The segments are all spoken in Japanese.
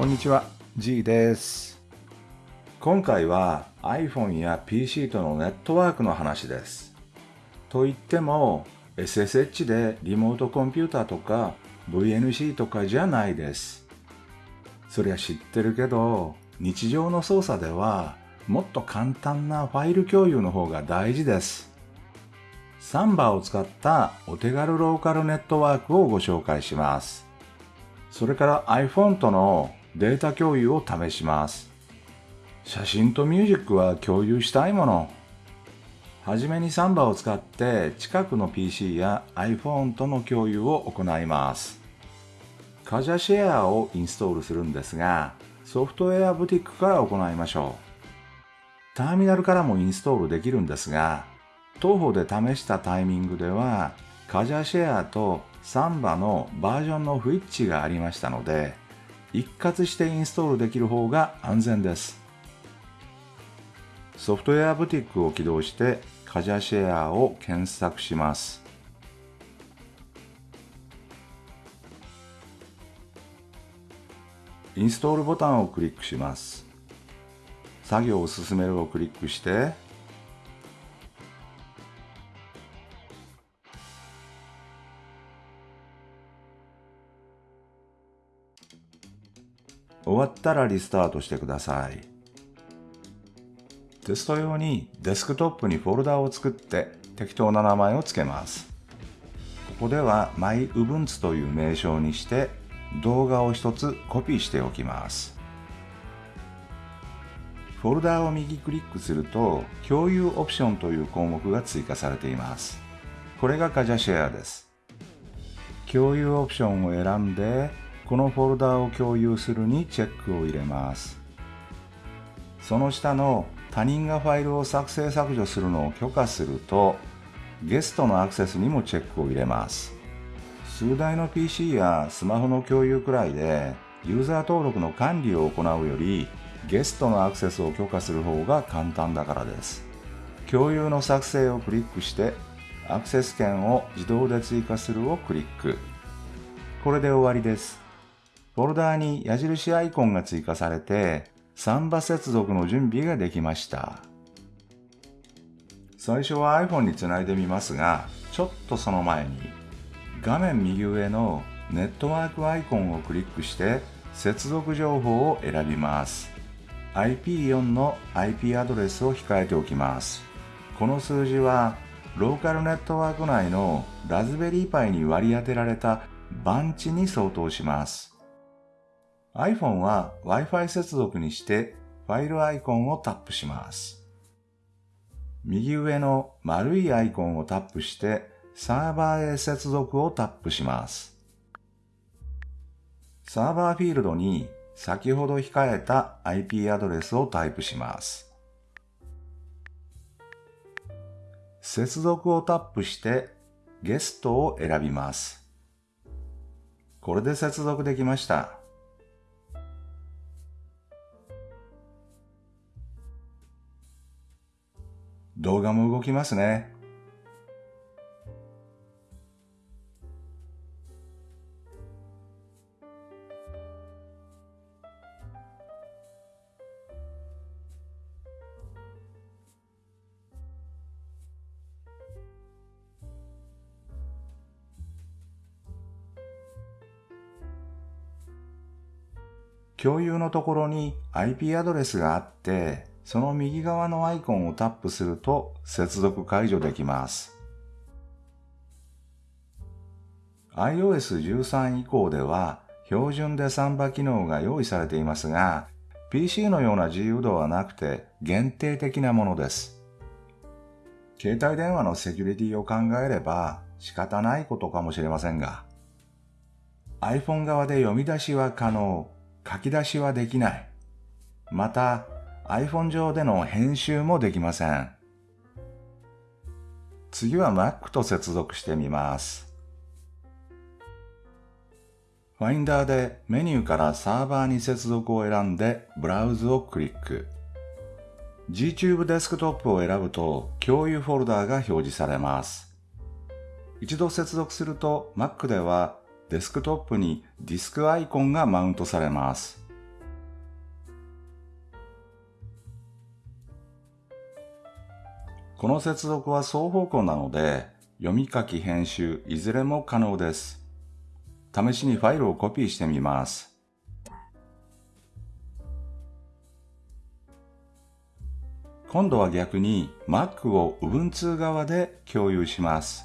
こんにちは。G です。今回は iPhone や PC とのネットワークの話です。と言っても SSH でリモートコンピューターとか VNC とかじゃないです。そりゃ知ってるけど日常の操作ではもっと簡単なファイル共有の方が大事です。サンバを使ったお手軽ローカルネットワークをご紹介します。それから iPhone とのデータ共有を試します。写真とミュージックは共有したいもの。はじめにサンバを使って近くの PC や iPhone との共有を行います。カジャシェアをインストールするんですがソフトウェアブティックから行いましょう。ターミナルからもインストールできるんですが当方で試したタイミングではカジャシェアとサンバのバージョンの不一致がありましたので一括してインストールできる方が安全です。ソフトウェアブティックを起動してカジャシェアを検索します。インストールボタンをクリックします。作業を進めるをクリックして終わったらリスタートしてください。テスト用にデスクトップにフォルダを作って適当な名前を付けます。ここでは MyUbuntu という名称にして動画を一つコピーしておきます。フォルダを右クリックすると共有オプションという項目が追加されています。これがカジャシェアです。共有オプションを選んでこのフォルダを共有するにチェックを入れます。その下の他人がファイルを作成削除するのを許可するとゲストのアクセスにもチェックを入れます。数台の PC やスマホの共有くらいでユーザー登録の管理を行うよりゲストのアクセスを許可する方が簡単だからです。共有の作成をクリックしてアクセス権を自動で追加するをクリック。これで終わりです。フォルダーに矢印アイコンが追加されて、サンバ接続の準備ができました。最初は iPhone につないでみますが、ちょっとその前に、画面右上のネットワークアイコンをクリックして接続情報を選びます。IP4 の IP アドレスを控えておきます。この数字はローカルネットワーク内のラズベリーパイに割り当てられた番地に相当します。iPhone は Wi-Fi 接続にしてファイルアイコンをタップします。右上の丸いアイコンをタップしてサーバーへ接続をタップします。サーバーフィールドに先ほど控えた IP アドレスをタイプします。接続をタップしてゲストを選びます。これで接続できました。動画も動きますね。共有のところに IP アドレスがあって、その右側のアイコンをタップすると接続解除できます。iOS13 以降では標準でサンバ機能が用意されていますが、PC のような自由度はなくて限定的なものです。携帯電話のセキュリティを考えれば仕方ないことかもしれませんが、iPhone 側で読み出しは可能、書き出しはできない。また、iPhone 上での編集もできません。次は Mac と接続してみます。Finder でメニューからサーバーに接続を選んでブラウズをクリック。Gtube デスクトップを選ぶと共有フォルダーが表示されます。一度接続すると Mac ではデスクトップにディスクアイコンがマウントされます。この接続は双方向なので、読み書き編集いずれも可能です。試しにファイルをコピーしてみます。今度は逆に Mac を Ubuntu 側で共有します。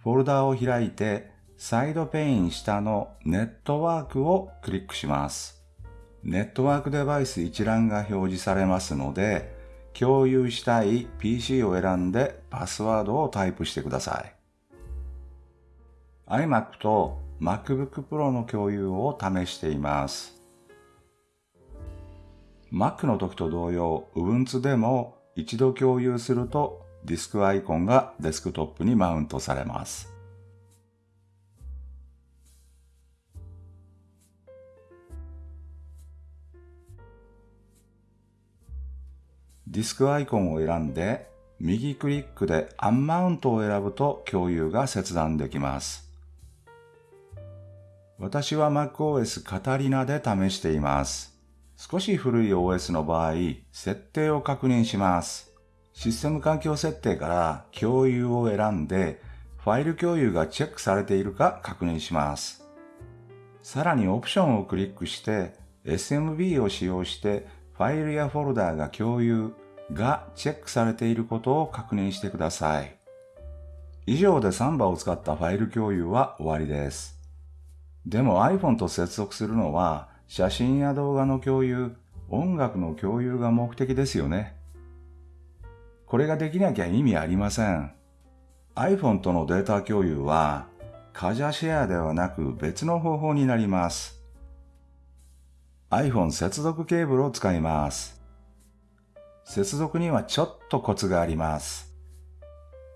フォルダを開いてサイドペイン下のネットワークをクリックします。ネットワークデバイス一覧が表示されますので、共有したい PC を選んでパスワードをタイプしてください。iMac と MacBook Pro の共有を試しています。Mac の時と同様、Ubuntu でも一度共有するとディスクアイコンがデスクトップにマウントされます。ディスクアイコンを選んで右クリックでアンマウントを選ぶと共有が切断できます。私は MacOS カタリナで試しています。少し古い OS の場合、設定を確認します。システム環境設定から共有を選んで、ファイル共有がチェックされているか確認します。さらにオプションをクリックして SMB を使用してファイルやフォルダーが共有がチェックされていることを確認してください。以上でサンバを使ったファイル共有は終わりです。でも iPhone と接続するのは写真や動画の共有、音楽の共有が目的ですよね。これができなきゃ意味ありません。iPhone とのデータ共有は、カジャシェアではなく別の方法になります。iPhone 接続ケーブルを使います。接続にはちょっとコツがあります。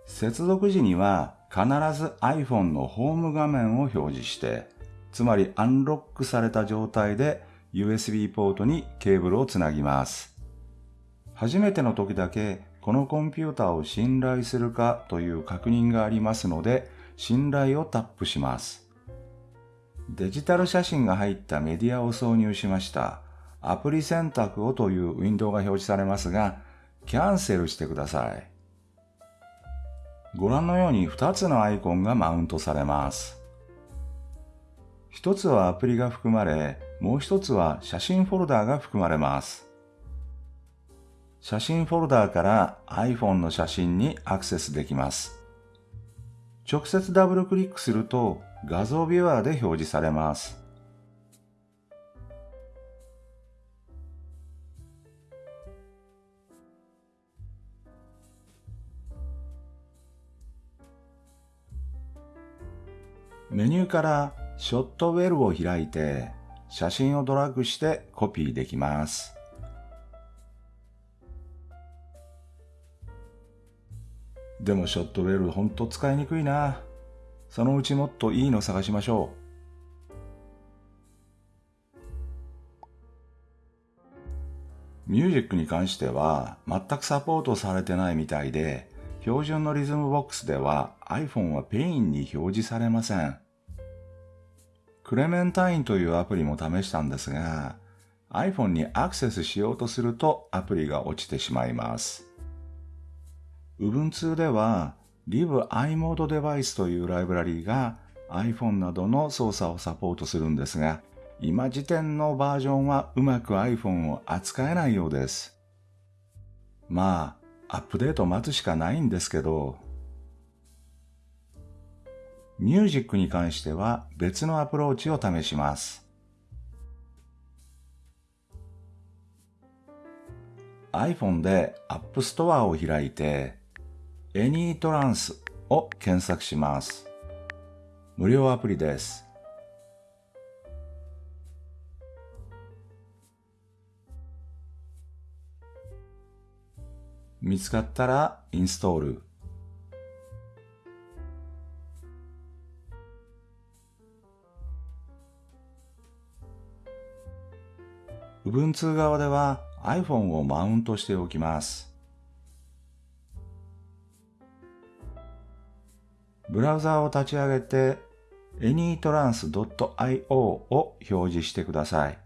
接続時には必ず iPhone のホーム画面を表示して、つまりアンロックされた状態で USB ポートにケーブルをつなぎます。初めての時だけこのコンピューターを信頼するかという確認がありますので、信頼をタップします。デジタル写真が入ったメディアを挿入しました。アプリ選択をというウィンドウが表示されますが、キャンセルしてください。ご覧のように2つのアイコンがマウントされます。一つはアプリが含まれ、もう一つは写真フォルダーが含まれます。写真フォルダーから iPhone の写真にアクセスできます。直接ダブルクリックすると画像ビュアーで表示されます。メニューからショットウェルを開いて写真をドラッグしてコピーできます。でもショットウェルほんと使いにくいな。そのうちもっといいの探しましょう。ミュージックに関しては全くサポートされてないみたいで、標準の Rhythmbox では iPhone はペインに表示されません。 Clementine というアプリも試したんですが、iPhone にアクセスしようとするとアプリが落ちてしまいます。Ubuntu では libimobiledevice というライブラリーが iPhone などの操作をサポートするんですが、今時点のバージョンはうまく iPhone を扱えないようです。まあ、アップデート待つしかないんですけど、ミュージックに関しては別のアプローチを試します。iPhone で App Store を開いて AnyTrans を検索します。無料アプリです。見つかったらインストール。Ubuntu 側では iPhone をマウントしておきます。ブラウザを立ち上げて anytrans.io を表示してください。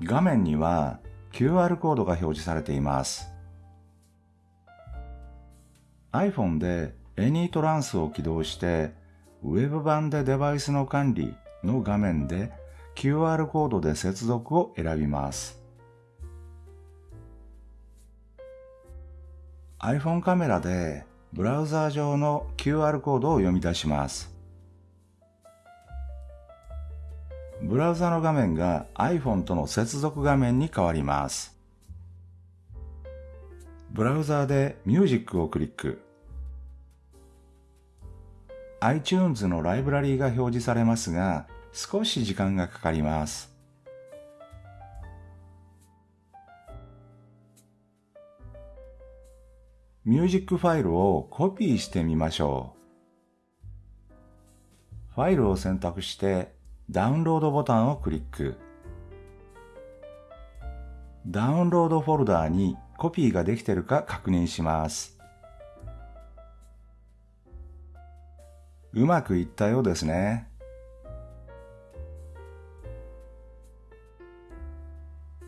画面には QR コードが表示されています。iPhone で AnyTrans を起動して、ウェブ版でデバイスの管理の画面で QR コードで接続を選びます。iPhone カメラでブラウザー上の QR コードを読み出します。ブラウザの画面が iPhone との接続画面に変わります。ブラウザーで Music をクリック。iTunes のライブラリーが表示されますが、少し時間がかかります。ミュージックファイルをコピーしてみましょう。ファイルを選択してダウンロードボタンをクリック。ダウンロードフォルダーにコピーができているか確認します。うまくいったようですね。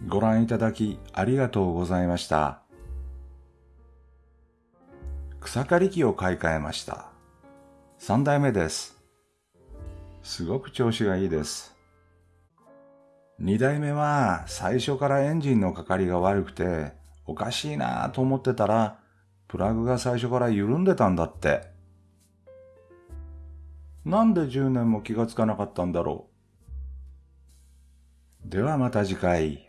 ご覧いただきありがとうございました。草刈り機を買い替えました。3代目です。すごく調子がいいです。2代目は最初からエンジンのかかりが悪くておかしいなぁと思ってたらプラグが最初から緩んでたんだって。なんで10年も気がつかなかったんだろう。ではまた次回。